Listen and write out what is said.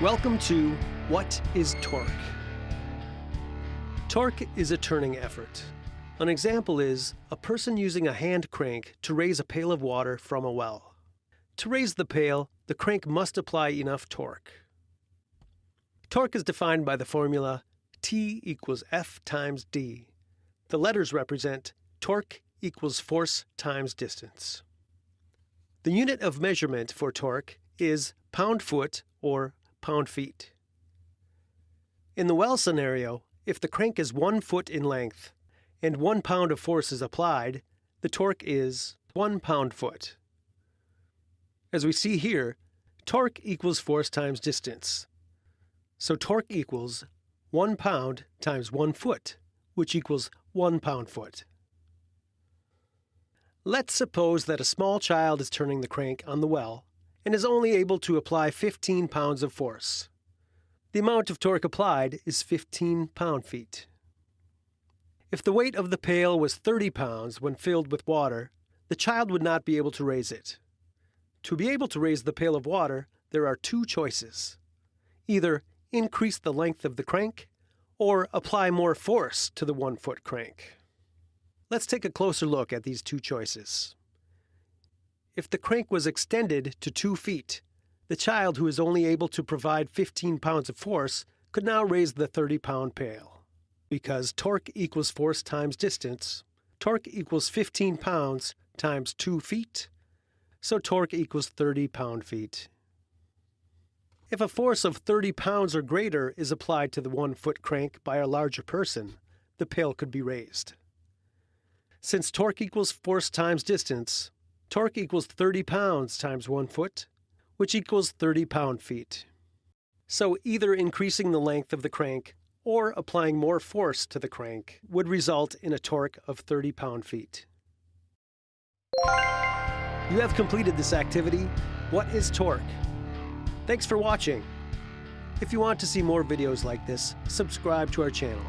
Welcome to What is Torque? Torque is a turning effort. An example is a person using a hand crank to raise a pail of water from a well. To raise the pail, the crank must apply enough torque. Torque is defined by the formula T equals F times D. The letters represent torque equals force times distance. The unit of measurement for torque is pound-foot or pound-feet. In the well scenario, if the crank is one foot in length and one pound of force is applied, the torque is one pound-foot. As we see here, torque equals force times distance. So torque equals 1 pound times 1 foot, which equals 1 pound-foot. Let's suppose that a small child is turning the crank on the well and is only able to apply 15 pounds of force. The amount of torque applied is 15 pound-feet. If the weight of the pail was 30 pounds when filled with water, the child would not be able to raise it. To be able to raise the pail of water, there are two choices. Either increase the length of the crank or apply more force to the one-foot crank. Let's take a closer look at these two choices. If the crank was extended to two feet, the child who is only able to provide 15 pounds of force could now raise the 30-pound pail. Because torque equals force times distance, torque equals 15 pounds times 2 feet, so torque equals 30 pound-feet. If a force of 30 pounds or greater is applied to the one-foot crank by a larger person, the pail could be raised. Since torque equals force times distance, torque equals 30 pounds times 1 foot, which equals 30 pound-feet. So either increasing the length of the crank or applying more force to the crank would result in a torque of 30 pound-feet. You have completed this activity. What is torque? Thanks for watching. If you want to see more videos like this, subscribe to our channel.